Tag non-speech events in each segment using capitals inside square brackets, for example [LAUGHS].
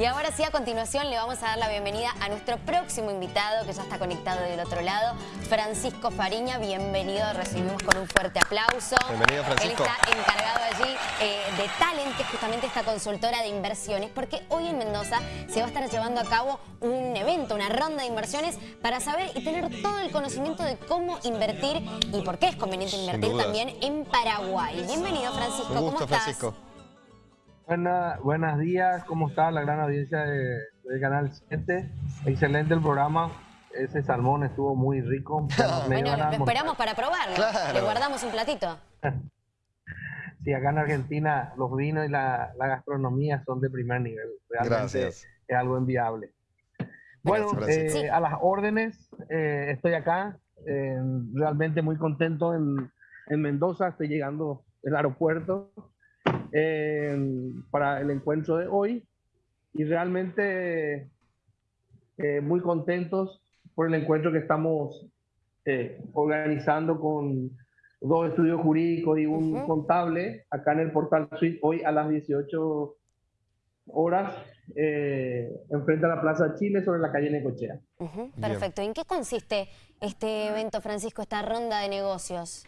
Y ahora sí, a continuación le vamos a dar la bienvenida a nuestro próximo invitado que ya está conectado del otro lado, Francisco Fariña. Bienvenido, recibimos con un fuerte aplauso. Bienvenido, Francisco. Él está encargado allí eh, de Talent, que es justamente esta consultora de inversiones, porque hoy en Mendoza se va a estar llevando a cabo un evento, una ronda de inversiones para saber y tener todo el conocimiento de cómo invertir y por qué es conveniente invertir también en Paraguay. Bienvenido, Francisco. Un gusto, ¿Cómo estás? Francisco. Buena, buenos días, ¿cómo está la gran audiencia de, del Canal 7? Excelente el programa, ese salmón estuvo muy rico. [LAUGHS] me Bueno, lo esperamos para probarlo. Claro. Le guardamos un platito. [LAUGHS] Sí, acá en Argentina los vinos y la, la gastronomía son de primer nivel, realmente Gracias. es algo enviable. Bueno, Gracias, eh. Sí. a las órdenes, eh, estoy acá, eh, realmente muy contento en, en Mendoza, estoy llegando del aeropuerto eh, para el encuentro de hoy y realmente eh, muy contentos por el encuentro que estamos eh, organizando con dos estudios jurídicos y un contable acá en el portal Suite hoy a las 18 horas eh, enfrente a la Plaza Chile sobre la calle Necochea. Bien. Perfecto. ¿Y ¿En qué consiste este evento, Francisco, esta ronda de negocios?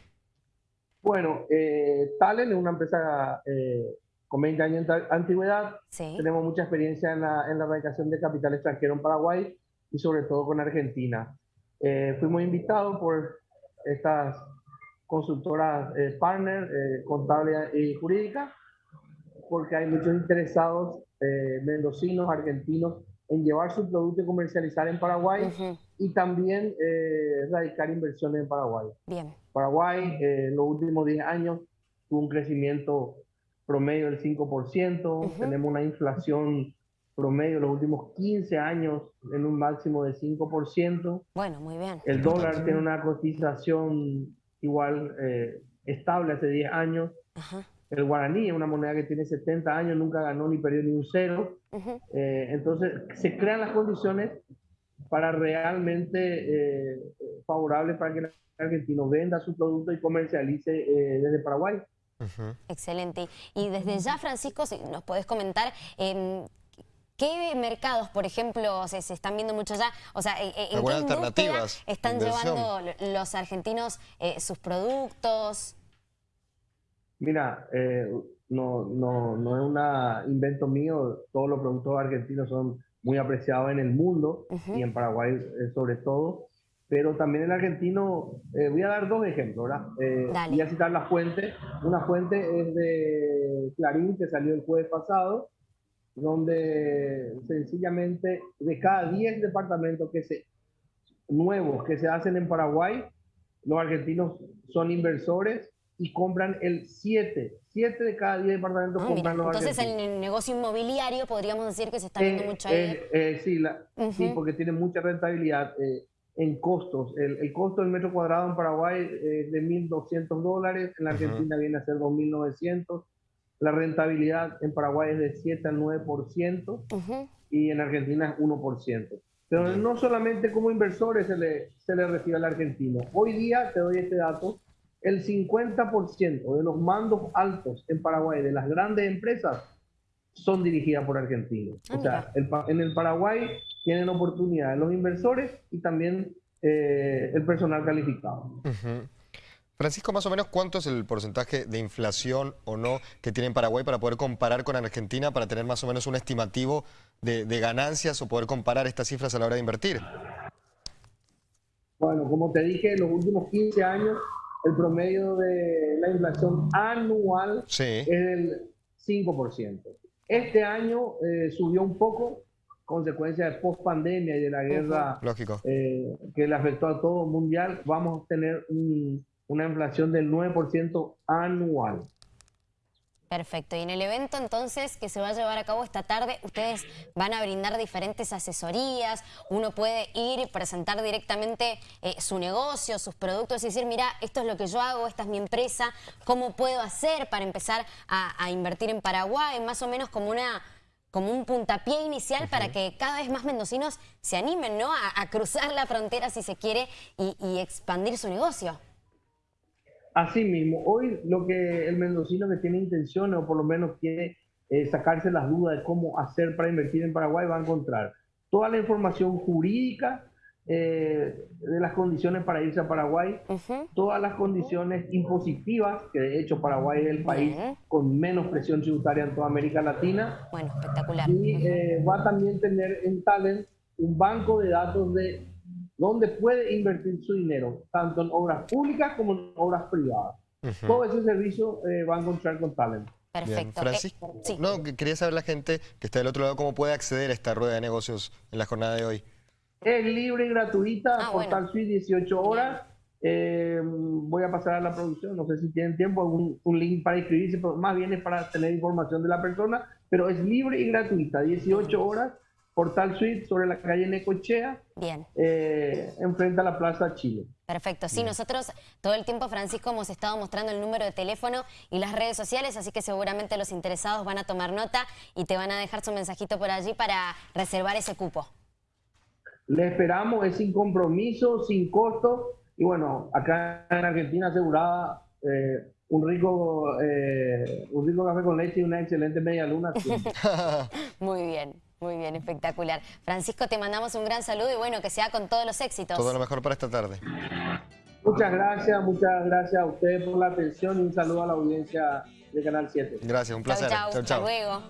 Bueno, eh, Talen es una empresa eh, con 20 años de antigüedad. Sí. Tenemos mucha experiencia en la, en la erradicación de capital extranjero en Paraguay y sobre todo con Argentina. Eh, fuimos invitados por estas consultoras eh, partner, eh, contable y jurídica, porque hay muchos interesados eh, mendocinos, argentinos, en llevar su producto y comercializar en Paraguay Ujú, y también eh, radicar inversiones en Paraguay. Bien. Paraguay eh, en los últimos 10 años tuvo un crecimiento promedio del 5%, Ujú. tenemos una inflación promedio los últimos 15 años en un máximo de 5%, Bueno, muy bien. el dólar tiene una cotización igual eh, estable hace 10 años, Ajá. El guaraní es una moneda que tiene 70 años, nunca ganó ni perdió ni un cero, eh, entonces, se crean las condiciones para realmente eh, favorables para que el argentino venda su producto y comercialice eh, desde Paraguay. Excelente. Y desde ya, Francisco, si nos podés comentar em, qué mercados, por ejemplo, se, se están viendo mucho ya, o sea, en, qué alternativas están inversión. llevando lo- los argentinos eh, sus productos. Mira, eh, no, no, no es un invento mío, todos los productos argentinos son muy apreciados en el mundo y en Paraguay eh, sobre todo, pero también el argentino, eh, voy a dar dos ejemplos, ¿verdad? Eh, voy a citar la fuente, una fuente es de Clarín que salió el jueves pasado, donde sencillamente de cada 10 departamentos que se, nuevos que se hacen en Paraguay, los argentinos son inversores y compran el 7, 7 de cada 10 departamentos Ah, mira, compran los entonces en argentinos. el negocio inmobiliario podríamos decir que se está viendo Eh, mucho ahí. eh, eh, sí, la- sí, Ujú. porque tiene mucha rentabilidad eh, en costos. El, el costo del metro cuadrado en Paraguay eh, es de 1.200 dólares, en la. Argentina viene a ser 2.900. La rentabilidad en Paraguay es de 7 al 9% Ujú, y en Argentina es 1%. Pero no solamente como inversores se le, se le recibe al argentino. Hoy día, te doy este dato, el 50% de los mandos altos en Paraguay de las grandes empresas son dirigidas por argentinos. Ah, o sea, el en el Paraguay tienen oportunidades los inversores y también eh, el personal calificado. Francisco, más o menos, ¿cuánto es el porcentaje de inflación o no que tiene en Paraguay para poder comparar con Argentina, para tener más o menos un estimativo de, de ganancias o poder comparar estas cifras a la hora de invertir? Bueno, como te dije, en los últimos 15 años, el promedio de la inflación anual Sí. es del 5%. Este año eh, subió un poco, consecuencia de post pandemia y de la guerra Lógico. eh, que le afectó a todo mundial. Vamos a tener un- una inflación del 9% anual. Perfecto. Y en el evento entonces que se va a llevar a cabo esta tarde, ustedes van a brindar diferentes asesorías, uno puede ir y presentar directamente eh, su negocio, sus productos y decir, mira, esto es lo que yo hago, esta es mi empresa, ¿cómo puedo hacer para empezar a, a invertir en Paraguay? Más o menos como una como un puntapié inicial para que cada vez más mendocinos se animen ¿no? a, a cruzar la frontera si se quiere y, y expandir su negocio. Así mismo, hoy lo que el mendocino que tiene intenciones o por lo menos quiere eh, sacarse las dudas de cómo hacer para invertir en Paraguay, va a encontrar toda la información jurídica eh, de las condiciones para irse a Paraguay, todas las condiciones impositivas, que de hecho Paraguay es el país con menos presión tributaria en toda América Latina. Bueno, espectacular. Y eh, va a también tener en Talent un banco de datos de donde puede invertir su dinero, tanto en obras públicas como en obras privadas. Todo ese servicio eh, va a encontrar con Talent. Perfecto. Francisco, no, quería saber la gente que está del otro lado cómo puede acceder a esta rueda de negocios en la jornada de hoy. Es libre y gratuita, ah, Portal Suite, 18 horas. Eh, voy a pasar a la producción, no sé si tienen tiempo, un, un, link para inscribirse, pero más bien es para tener información de la persona, pero es libre y gratuita, 18 horas, Portal Suite sobre la calle Necochea, Bien. Eh, enfrente a la Plaza Chile. Perfecto, sí, nosotros todo el tiempo, Francisco, hemos estado mostrando el número de teléfono y las redes sociales, así que seguramente los interesados van a tomar nota y te van a dejar su mensajito por allí para reservar ese cupo. Le esperamos, es sin compromiso, sin costo. Y bueno, acá en Argentina asegurada eh, un rico eh, un rico café con leche y una excelente media luna. [LAUGHS] muy bien, muy bien, espectacular. Francisco, te mandamos un gran saludo y bueno, que sea con todos los éxitos. Todo lo mejor para esta tarde. Muchas gracias, muchas gracias a ustedes por la atención y un saludo a la audiencia de Canal 7. Gracias, un placer. Chau, chau. Hasta luego.